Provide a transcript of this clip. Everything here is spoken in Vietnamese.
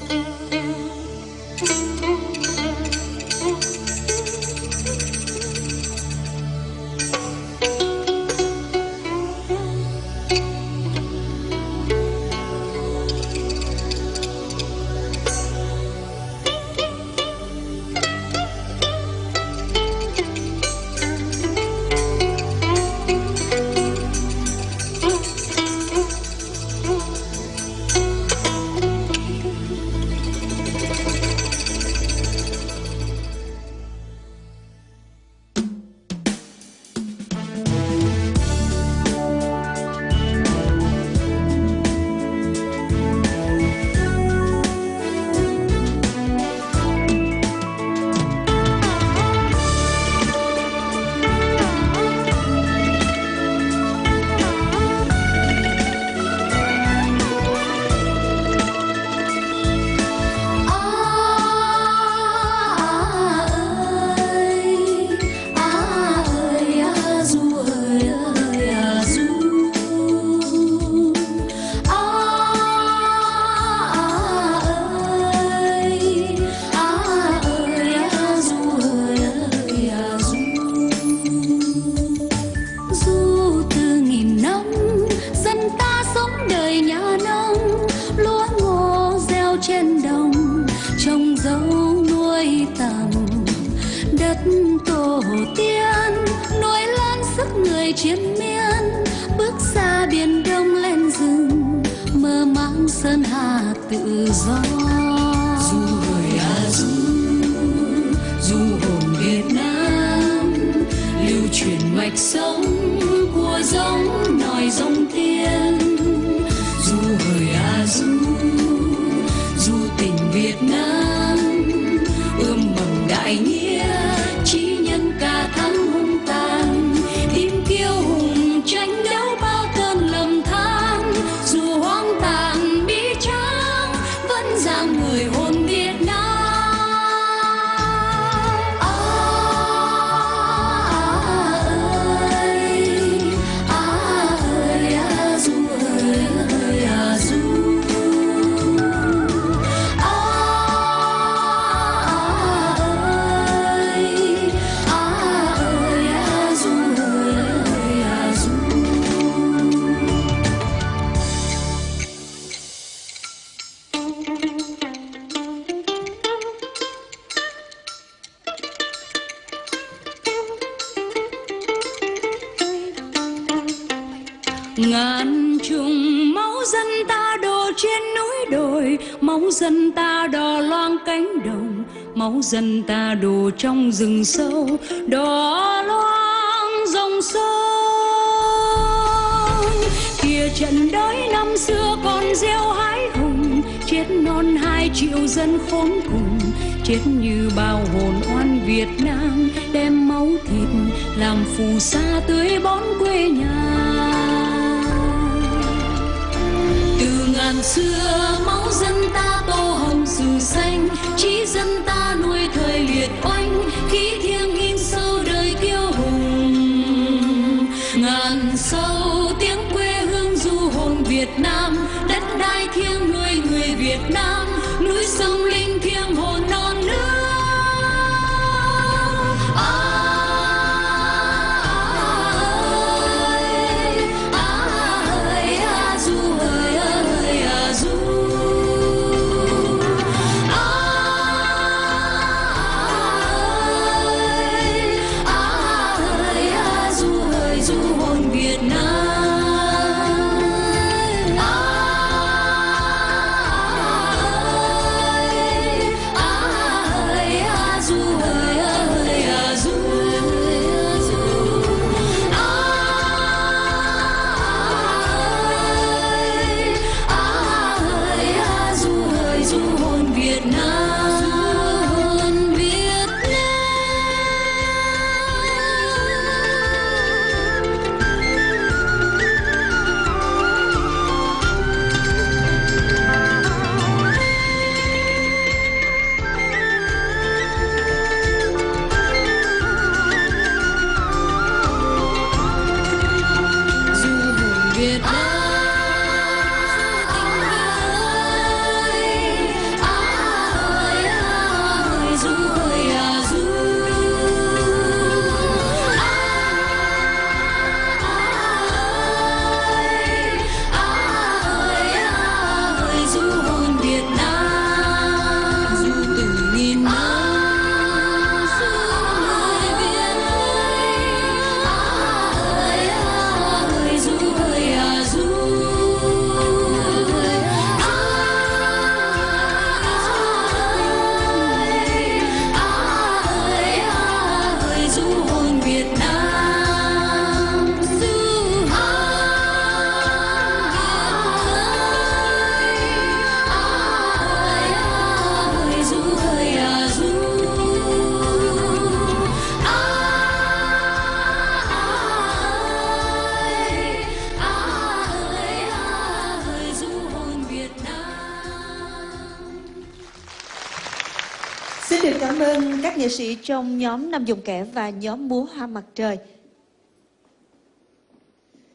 Mm-hmm. hơi tàn đất tổ tiên nuôi lan sức người chiến miên. Bước ra biển đông lên rừng, mơ mang sơn hà tự do. Dù hồi a dù du hồn việt nam, lưu truyền mạch sống. Ngàn trùng máu dân ta đổ trên núi đồi, máu dân ta đỏ loang cánh đồng, máu dân ta đổ trong rừng sâu đỏ loang dòng sông. Kia trận đói năm xưa còn gieo hái hùng, chết non hai triệu dân khốn cùng, chết như bao hồn oan Việt Nam, đem máu thịt làm phù sa tưới bón quê nhà. Ngàn xưa máu dân ta tô hồng dù xanh trí dân ta nuôi thời liệt oanh khí thiêng in sâu đời kiêu hùng. Ngàn sâu tiếng quê hương du hồn Việt Nam đất đai thiêng nuôi người Việt Nam núi sông linh thiêng hồn non nước. À, Vietnam. Xin được cảm ơn các nghệ sĩ trong nhóm Nam Dùng Kẻ và nhóm Múa Hoa Mặt Trời.